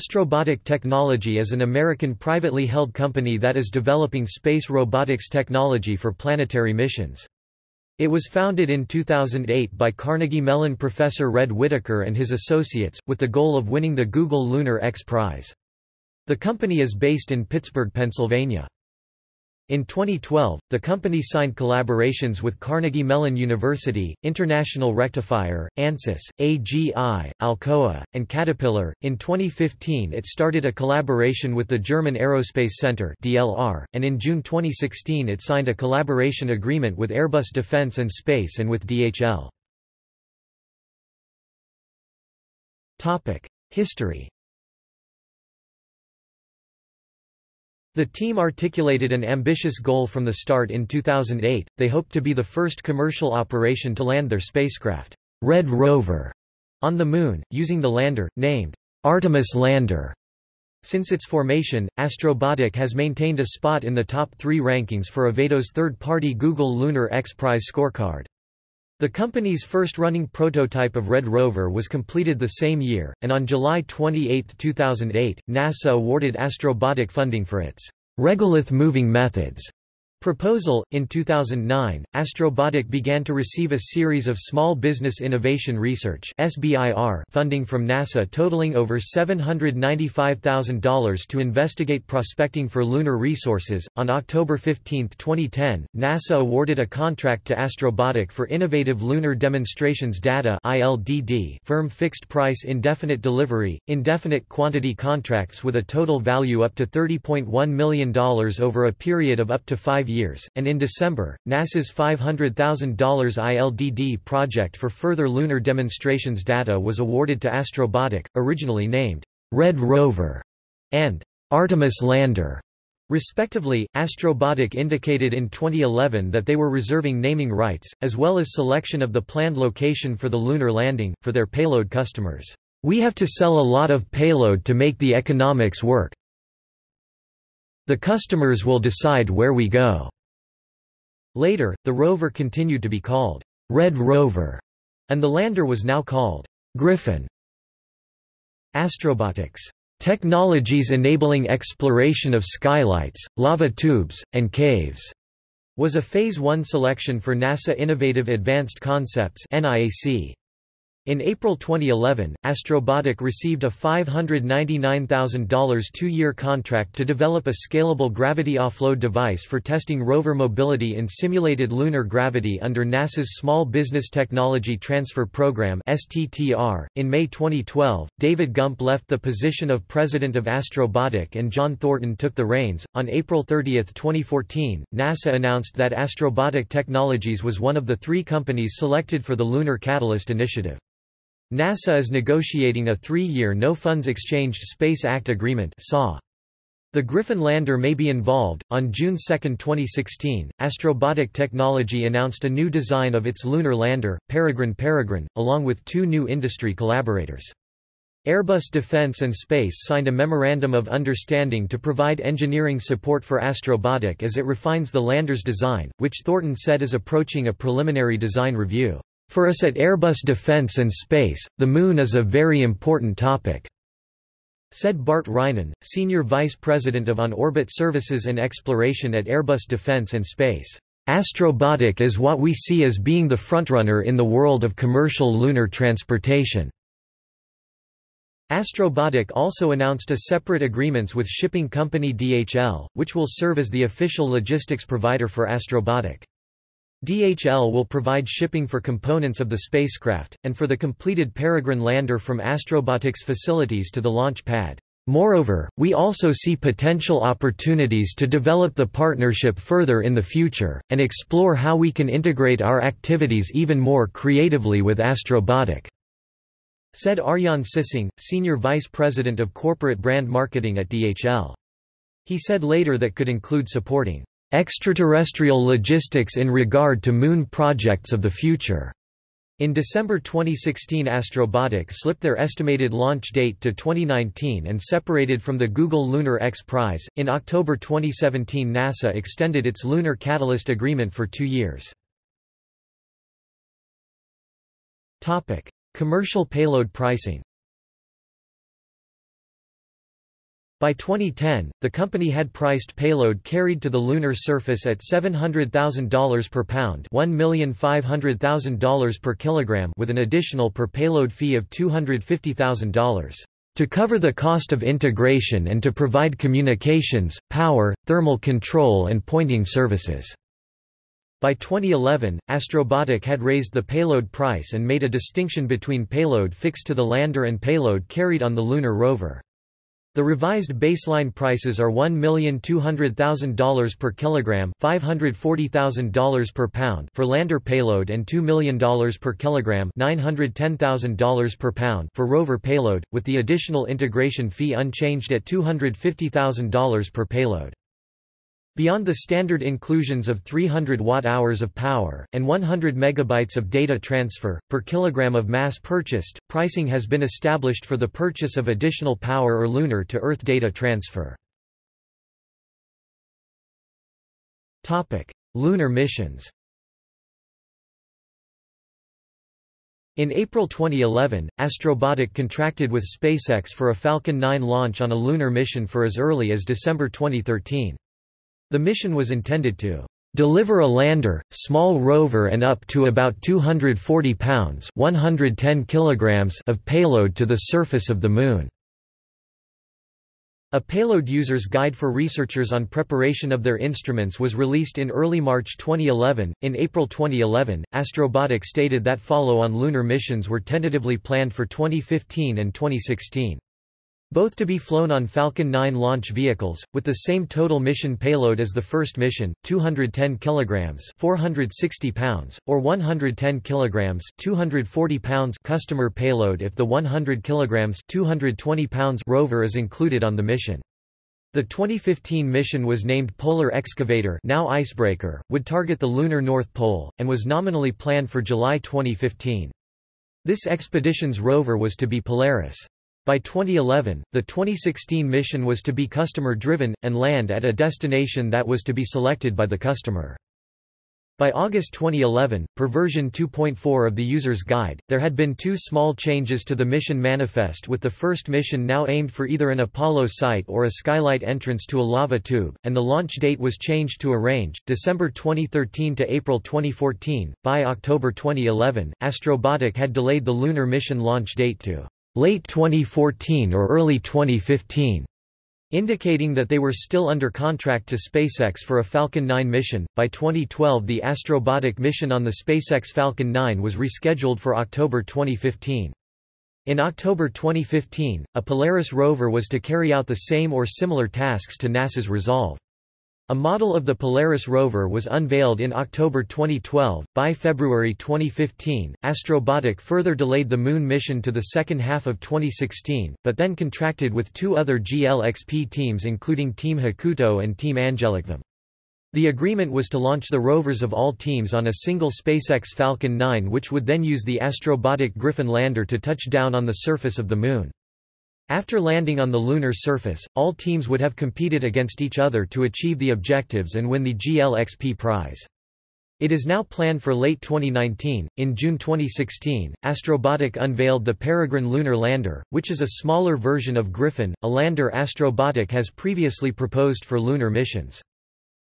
Astrobotic Technology is an American privately held company that is developing space robotics technology for planetary missions. It was founded in 2008 by Carnegie Mellon professor Red Whittaker and his associates, with the goal of winning the Google Lunar X Prize. The company is based in Pittsburgh, Pennsylvania. In 2012, the company signed collaborations with Carnegie Mellon University, International Rectifier, ANSYS, AGI, Alcoa, and Caterpillar. In 2015, it started a collaboration with the German Aerospace Center (DLR), and in June 2016, it signed a collaboration agreement with Airbus Defence and Space and with DHL. Topic: History. The team articulated an ambitious goal from the start in 2008, they hoped to be the first commercial operation to land their spacecraft, Red Rover, on the Moon, using the lander, named Artemis Lander. Since its formation, Astrobotic has maintained a spot in the top three rankings for Evadot's third-party Google Lunar X Prize scorecard. The company's first running prototype of Red Rover was completed the same year, and on July 28, 2008, NASA awarded Astrobotic funding for its regolith moving methods Proposal In 2009, Astrobotic began to receive a series of Small Business Innovation Research funding from NASA totaling over $795,000 to investigate prospecting for lunar resources. On October 15, 2010, NASA awarded a contract to Astrobotic for Innovative Lunar Demonstrations Data firm fixed price indefinite delivery, indefinite quantity contracts with a total value up to $30.1 million over a period of up to 5 years, and in December, NASA's $500,000 ILDD project for further lunar demonstrations data was awarded to Astrobotic, originally named Red Rover and Artemis Lander. Respectively, Astrobotic indicated in 2011 that they were reserving naming rights, as well as selection of the planned location for the lunar landing, for their payload customers. We have to sell a lot of payload to make the economics work. The customers will decide where we go." Later, the rover continued to be called Red Rover, and the lander was now called Griffin. Astrobotics Technologies enabling exploration of skylights, lava tubes, and caves was a Phase 1 selection for NASA Innovative Advanced Concepts NIAC. In April 2011, Astrobotic received a $599,000 two-year contract to develop a scalable gravity offload device for testing rover mobility in simulated lunar gravity under NASA's Small Business Technology Transfer Program. In May 2012, David Gump left the position of president of Astrobotic and John Thornton took the reins. On April 30, 2014, NASA announced that Astrobotic Technologies was one of the three companies selected for the Lunar Catalyst Initiative. NASA is negotiating a three-year No-Funds Exchanged Space Act agreement The Griffin lander may be involved. On June 2, 2016, Astrobotic Technology announced a new design of its lunar lander, Peregrine Peregrine, along with two new industry collaborators. Airbus Defence and Space signed a Memorandum of Understanding to provide engineering support for Astrobotic as it refines the lander's design, which Thornton said is approaching a preliminary design review. For us at Airbus Defence and Space, the Moon is a very important topic," said Bart Reijnen, Senior Vice President of On-Orbit Services and Exploration at Airbus Defence and Space. Astrobotic is what we see as being the frontrunner in the world of commercial lunar transportation. Astrobotic also announced a separate agreements with shipping company DHL, which will serve as the official logistics provider for Astrobotic. DHL will provide shipping for components of the spacecraft, and for the completed Peregrine lander from Astrobotic's facilities to the launch pad. Moreover, we also see potential opportunities to develop the partnership further in the future, and explore how we can integrate our activities even more creatively with Astrobotic," said Arjan Sissing, Senior Vice President of Corporate Brand Marketing at DHL. He said later that could include supporting extraterrestrial logistics in regard to moon projects of the future. In December 2016 Astrobotic slipped their estimated launch date to 2019 and separated from the Google Lunar X Prize. In October 2017 NASA extended its Lunar Catalyst agreement for two years. Commercial payload pricing By 2010, the company had priced payload carried to the lunar surface at $700,000 per pound $1,500,000 per kilogram with an additional per payload fee of $250,000 to cover the cost of integration and to provide communications, power, thermal control and pointing services. By 2011, Astrobotic had raised the payload price and made a distinction between payload fixed to the lander and payload carried on the lunar rover. The revised baseline prices are $1,200,000 per kilogram, $540,000 per pound for lander payload and $2 million per kilogram, $910,000 per pound for rover payload, with the additional integration fee unchanged at $250,000 per payload. Beyond the standard inclusions of 300 watt-hours of power, and 100 megabytes of data transfer, per kilogram of mass purchased, pricing has been established for the purchase of additional power or lunar to Earth data transfer. lunar missions In April 2011, Astrobotic contracted with SpaceX for a Falcon 9 launch on a lunar mission for as early as December 2013. The mission was intended to deliver a lander, small rover and up to about 240 pounds 110 kilograms of payload to the surface of the Moon. A payload user's guide for researchers on preparation of their instruments was released in early March 2011. In April 2011, Astrobotic stated that follow-on lunar missions were tentatively planned for 2015 and 2016. Both to be flown on Falcon 9 launch vehicles, with the same total mission payload as the first mission, 210 kg 460 pounds, or 110 kg 240 pounds customer payload if the 100 kg 220 pounds rover is included on the mission. The 2015 mission was named Polar Excavator now Icebreaker, would target the lunar North Pole, and was nominally planned for July 2015. This expedition's rover was to be Polaris. By 2011, the 2016 mission was to be customer-driven, and land at a destination that was to be selected by the customer. By August 2011, per version 2.4 of the user's guide, there had been two small changes to the mission manifest with the first mission now aimed for either an Apollo site or a skylight entrance to a lava tube, and the launch date was changed to a range, December 2013 to April 2014. By October 2011, Astrobotic had delayed the lunar mission launch date to late 2014 or early 2015, indicating that they were still under contract to SpaceX for a Falcon 9 mission. By 2012, the Astrobotic mission on the SpaceX Falcon 9 was rescheduled for October 2015. In October 2015, a Polaris rover was to carry out the same or similar tasks to NASA's Resolve. A model of the Polaris rover was unveiled in October 2012. By February 2015, Astrobotic further delayed the Moon mission to the second half of 2016, but then contracted with two other GLXP teams including Team Hakuto and Team AngelicvM. The agreement was to launch the rovers of all teams on a single SpaceX Falcon 9 which would then use the Astrobotic Griffin lander to touch down on the surface of the Moon. After landing on the lunar surface, all teams would have competed against each other to achieve the objectives and win the GLXP prize. It is now planned for late 2019. In June 2016, Astrobotic unveiled the Peregrine lunar lander, which is a smaller version of Griffin, a lander Astrobotic has previously proposed for lunar missions.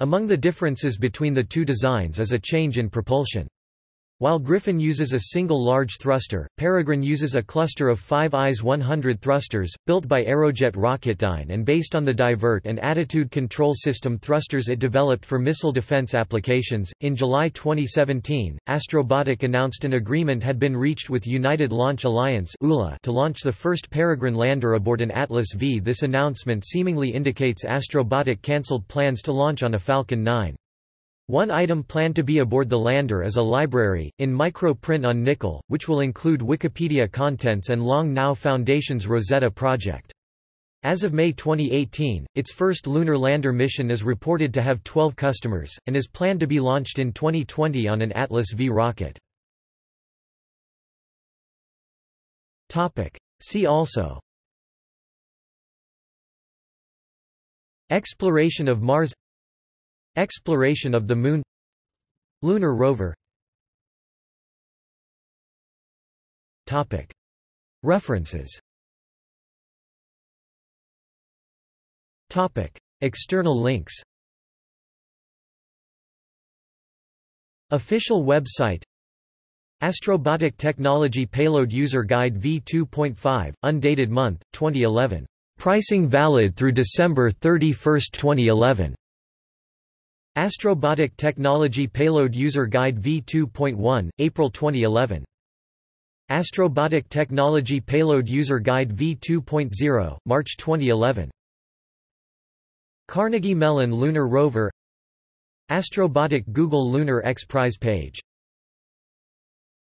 Among the differences between the two designs is a change in propulsion. While Griffin uses a single large thruster, Peregrine uses a cluster of five ISE 100 thrusters, built by Aerojet Rocketdyne and based on the divert and attitude control system thrusters it developed for missile defense applications. In July 2017, Astrobotic announced an agreement had been reached with United Launch Alliance to launch the first Peregrine lander aboard an Atlas V. This announcement seemingly indicates Astrobotic cancelled plans to launch on a Falcon 9. One item planned to be aboard the lander is a library, in micro-print on nickel, which will include Wikipedia contents and Long Now Foundation's Rosetta project. As of May 2018, its first lunar lander mission is reported to have 12 customers, and is planned to be launched in 2020 on an Atlas V rocket. See also Exploration of Mars Exploration of the Moon Lunar rover References External links Official website Astrobotic Technology Payload User Guide V2.5, undated month, 2011. Pricing valid through December 31, 2011. Astrobotic Technology Payload User Guide V2.1, April 2011. Astrobotic Technology Payload User Guide V2.0, March 2011. Carnegie Mellon Lunar Rover Astrobotic Google Lunar X Prize page